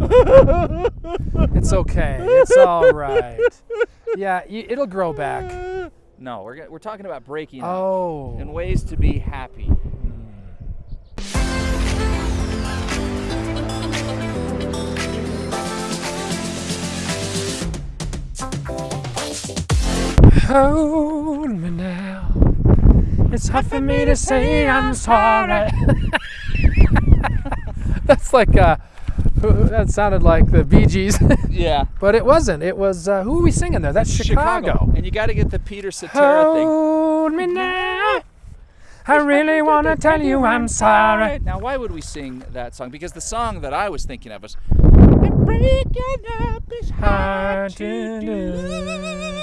It's okay. It's all right. Yeah, y- it'll grow back. No, we're, go- we're talking about breaking up Oh. and ways to be happy. Hold me now. It's hard for me to say I'm sorry. That's like uh, who- that sounded like the Bee Gees, Yeah. but it wasn't. It was uh, who are we singing there? That's Chicago. And you got to get the Peter Cetera thing. Hold me now. I really want to tell you I'm sorry. Now, why would we sing that song? Because the song that I was thinking of was Breaking Up is Hard to do.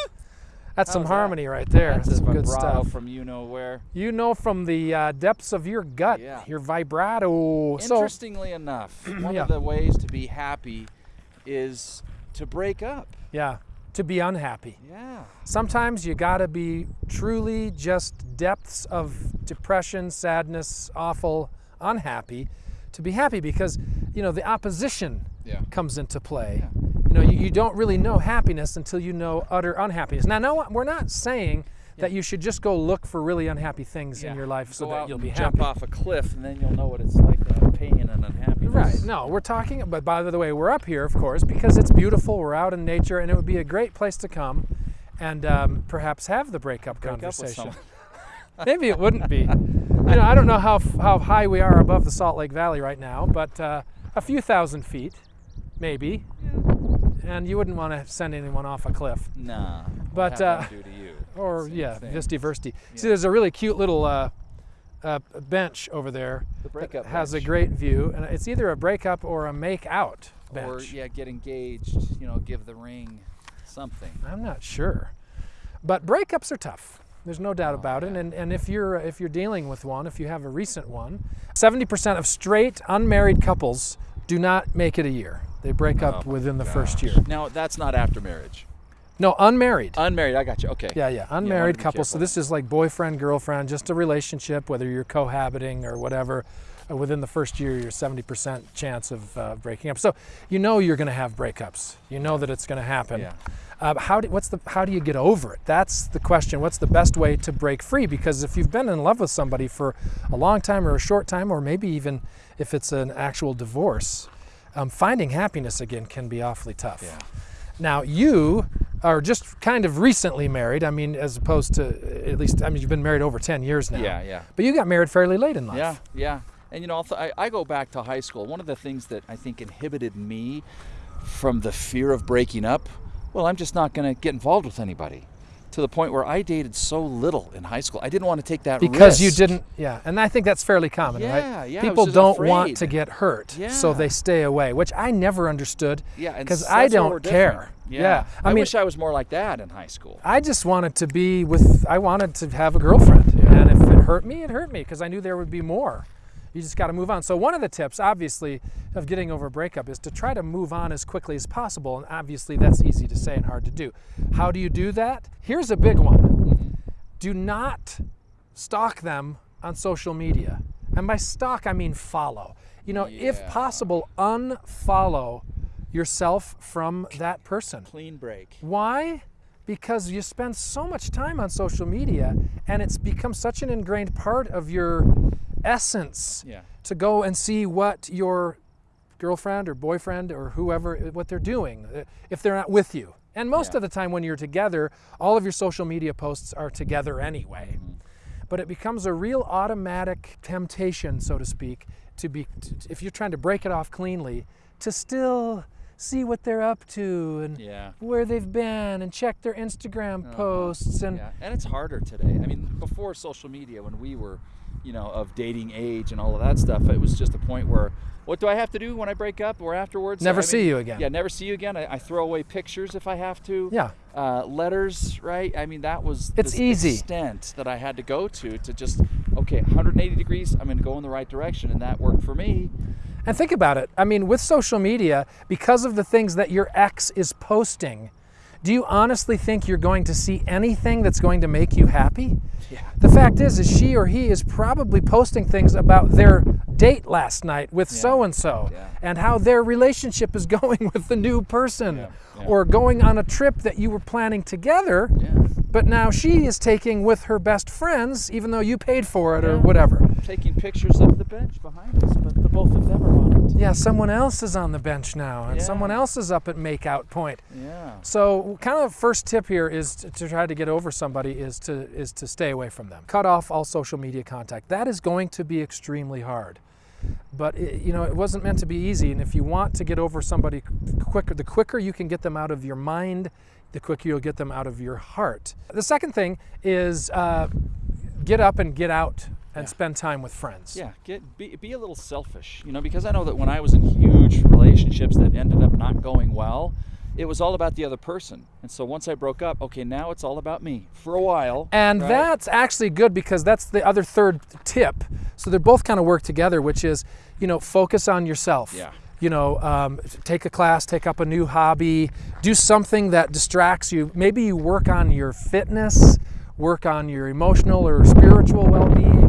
That's some that? harmony right there. That's That's some good stuff. from you know where. You know from the uh, depths of your gut, Yeah. your vibrato. So Interestingly enough, one Yeah. of the ways to be happy is to break up. yeah, to be unhappy. Yeah. Sometimes you gotta be truly just depths of depression, sadness, awful, unhappy to be happy because, you know, the opposition Yeah. comes into play. You know, you, you don't really know happiness until you know utter unhappiness. Now, no, we're not saying that you should just go look for really unhappy things in your life so Go that you'll be jump off a cliff, and then you'll know what it's like to have pain and unhappiness. Right. No, we're talking, but by the way, we're up here, of course, because it's beautiful. We're out in nature, and it would be a great place to come and um, perhaps have the breakup Break conversation. Maybe it wouldn't be. You know, I don't know how, how high we are above the Salt Lake Valley right now, but uh, a few thousand feet, maybe. And you wouldn't want to send anyone off a cliff. Nah. But, uh, happened to you? Or, yeah, thing. Visti Versti. See, there's a really cute little uh, uh, bench over there The that breakup has a great view, and it's either a breakup or a make out bench. Or yeah, get engaged. You know, give the ring something. I'm not sure. But breakups are tough. There's no doubt Oh, about it. And, and if you're if you're dealing with one, if you have a recent one, 70% of straight unmarried couples do not make it a year. They break up Oh within the first year. Now that's not after marriage. No, unmarried. Unmarried. I got you. Okay. yeah, yeah, wanna unmarried be couples. So this is like boyfriend, girlfriend, just a relationship, whether you're cohabiting or whatever. uh, Within the first year, you're 70% chance of uh, breaking up. So you know you're going to have breakups. You know that it's going to happen. Yeah. Uh, how do what's the how do you get over it? That's the question. What's the best way to break free? Because if you've been in love with somebody for a long time or a short time, or maybe even if it's an actual divorce, um, finding happiness again can be awfully tough. Yeah. Now you are just kind of recently married. I mean, as opposed to at least I mean you've been married over ten years now. Yeah. Yeah. But you got married fairly late in life. Yeah, yeah. And you know, I, I go back to high school. One of the things that I think inhibited me from the fear of breaking up, well, I'm just not going to get involved with anybody. To the point where I dated so little in high school, I didn't want to take that risk Because you didn't, yeah, and I think that's fairly common, Yeah, right? yeah, People don't want to get hurt, so they stay away, which I never understood. Yeah, because I don't care. Yeah, Yeah, I I, mean, wish I was more like that in high school. I just wanted to be with. I wanted to have a girlfriend, and if it hurt me, it hurt me because I knew there would be more. You just got to move on. So one of the tips, obviously, of getting over a breakup is to try to move on as quickly as possible, and obviously that's easy to say and hard to do. How do you do that? Here's a big one. Mm-hmm. Do not stalk them on social media, and by stalk I mean follow. You know, if possible, unfollow yourself from that person. Clean break. Why? Because you spend so much time on social media and it's become such an ingrained part of your essence Yeah. to go and see what your girlfriend or boyfriend or whoever what they're doing uh, if they're not with you. And most Yeah. of the time when you're together, all of your social media posts are together anyway. But it becomes a real automatic temptation, so to speak, to be if you're trying to break it off cleanly, to still see what they're up to and Yeah. where they've been and check their Instagram Uh-huh. posts and Yeah, and it's harder today. I mean, before social media, when we were, you know, of dating age and all of that stuff, it was just a point where, what do I have to do when I break up or afterwards? Never I see you again. Yeah, never see you again. I, I throw away pictures if I have to. Yeah. Uh, letters, right? I mean, that was It's the easy. extent that I had to go to to just okay, 180 degrees. I'm going to go in the right direction, and that worked for me. And think about it. I mean, with social media, because of the things that your ex is posting, do you honestly think you're going to see anything that's going to make you happy? Yeah. The fact is, is she or he is probably posting things about their date last night with Yeah. so and so, Yeah. and how their relationship is going with the new person, Yeah, or going on a trip that you were planning together, Yeah. but now she is taking with her best friends, even though you paid for it or whatever. Taking pictures of the bench behind us, but the both of them are on it. Yeah, someone else is on the bench now, and Yeah. someone else is up at makeout point. Yeah. So, kind of first tip here is to, to try to get over somebody is to is to stay away from them. Cut off all social media contact. That is going to be extremely hard. But it, you know, it wasn't meant to be easy. And if you want to get over somebody quicker, the quicker you can get them out of your mind, the quicker you'll get them out of your heart. The second thing is uh, get up and get out and Yeah. spend time with friends. Yeah, get be, be a little selfish, you know, because I know that when I was in huge relationships that ended up not going well, it was all about the other person. And so once I broke up, okay, now it's all about me for a while. And right? that's actually good because that's the other third tip. So they're both kind of work together, which is, you know, focus on yourself. Yeah. You know, um, take a class, take up a new hobby, do something that distracts you. Maybe you work on your fitness, work on your emotional or spiritual well-being.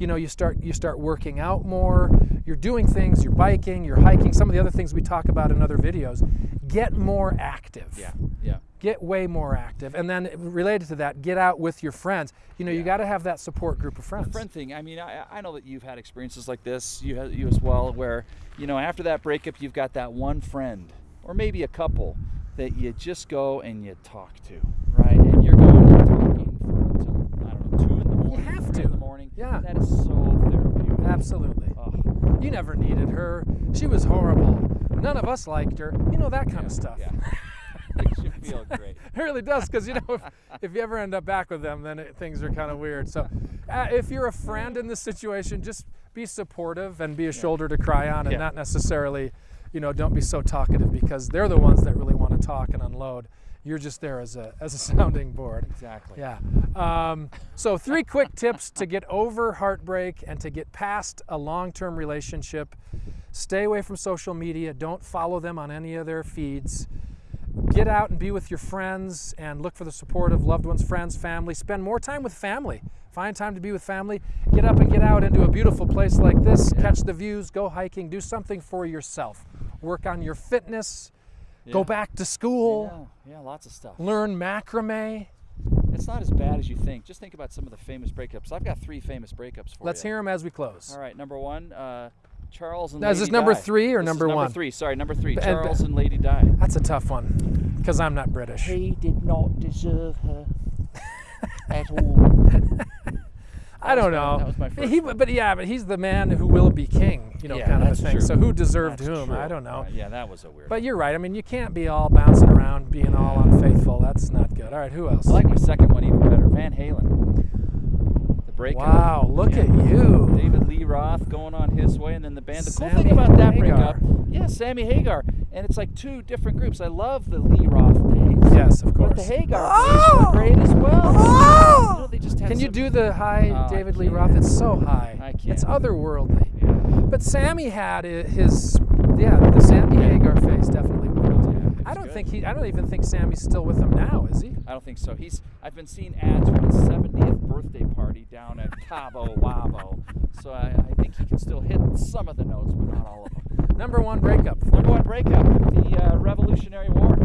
You know, you start you start working out more. You're doing things. You're biking. You're hiking. Some of the other things we talk about in other videos. Get more active Yeah, yeah. get way more active and then related to that get out with your friends you know you got to have that support group of friends friend thing. I mean, I, I know that you've had experiences like this. You have, you as well, where you know after that breakup, you've got that one friend, or maybe a couple, that you just go and you talk to, right? And you're going and talking for until I don't know two in the morning. have three to. in the morning. Yeah. that is so therapeutic. absolutely Oh, you never needed her she was horrible none of us liked her you know that kind of stuff yeah. Makes you feel great. it really does because you know if, if you ever end up back with them then it, things are kind of weird so uh, if you're a friend in this situation just be supportive and be a shoulder to cry on and Yeah. not necessarily you know don't be so talkative because they're the ones that really want to talk and unload you're just there as a as a sounding board Exactly. yeah. Um, so, three quick tips to get over heartbreak and to get past a long term relationship. Stay away from social media. Don't follow them on any of their feeds. Get out and be with your friends and look for the support of loved ones, friends, family. Spend more time with family. Find time to be with family. Get up and get out into a beautiful place like this. Catch the views, go hiking, do something for yourself. Work on your fitness. Go back to school. Yeah, yeah, lots of stuff. Learn macrame. It's not as bad as you think. Just think about some of the famous breakups. I've got three famous breakups for you. Let's hear them as we close. All right, number one, uh, Charles and Now, is this number Di. three or This is number number one? three. Sorry, number three. And- Charles and Lady Di. That's a tough one because I'm not British. He did not deserve her at all. I don't know. that was my first he, but yeah, but he's the man who will be king, you know, Yeah, kind of a thing. true. So who deserved That's whom? true. I don't know. Right, yeah, that was a weird. But you're right. I mean, you can't be all bouncing around, being all unfaithful. That's not good. All right, who else? I like my second one even better. Van Halen. The breakup. wow, look Yeah. at you. David Lee Roth going on his way, and then the band. The cool thing about that Hagar. breakup, yeah, Sammy Hagar, and it's like two different groups. I love the Lee Roth days. Yes, of course. But the course. Hagar oh! days were great as well. Oh! You know, they just had Can you do the high Oh, David Lee. Roth? It's so high. I It's can't. It's otherworldly. But Sammy had his, yeah, the Sammy Hagar face definitely worked. Yeah, I don't good. think he. I don't even think Sammy's still with him now, is he? I don't think so. He's. I've been seeing ads for his 70th birthday party down at Cabo Wabo. So I, I think he can still hit some of the notes, but not all of them. Number one breakup. Number one breakup: the uh, Revolutionary War,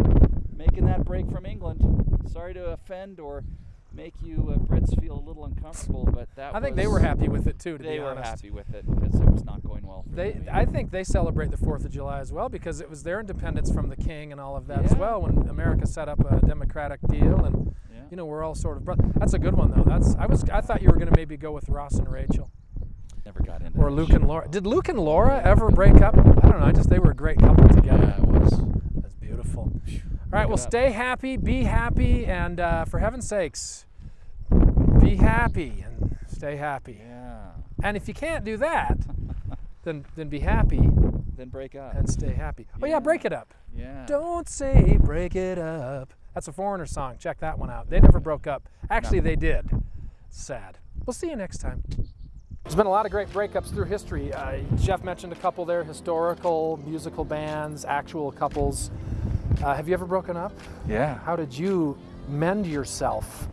making that break from England. Sorry to offend or make you uh, Brits feel a little uncomfortable, but that I think they were happy with it too. To They be were happy with it because it was not going well. For They, them. I think they celebrate the Fourth of July as well because it was their independence from the king and all of that as well. When America set up a democratic deal, and Yeah. you know we're all sort of. Bro- That's a good one though. That's I was I thought you were going to maybe go with Ross and Rachel Never got into or Luke and Laura. Did Luke and Laura ever break up? I don't know. I just they were a great couple together. Yeah, it was. That's beautiful. All right, well, stay happy, be happy, and uh, for heaven's sakes, be happy and stay happy. Yeah. And if you can't do that, then then be happy Then break up. and stay happy. Oh yeah, Yeah. break it up. yeah. Don't say break it up. That's a foreigner song. Check that one out. They never broke up. Actually, they did. Sad. We'll see you next time. There's been a lot of great breakups through history. Uh, Jeff mentioned a couple there historical, musical bands, actual couples. Uh, have you ever broken up? Yeah. How did you mend yourself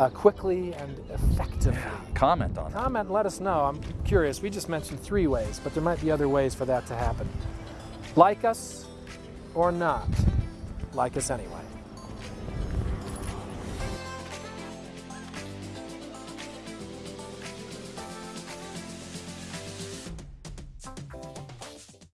uh, quickly and effectively. Comment on it. Comment and let us know. I'm curious. We just mentioned three ways, but there might be other ways for that to happen. Like us or not, like us anyway.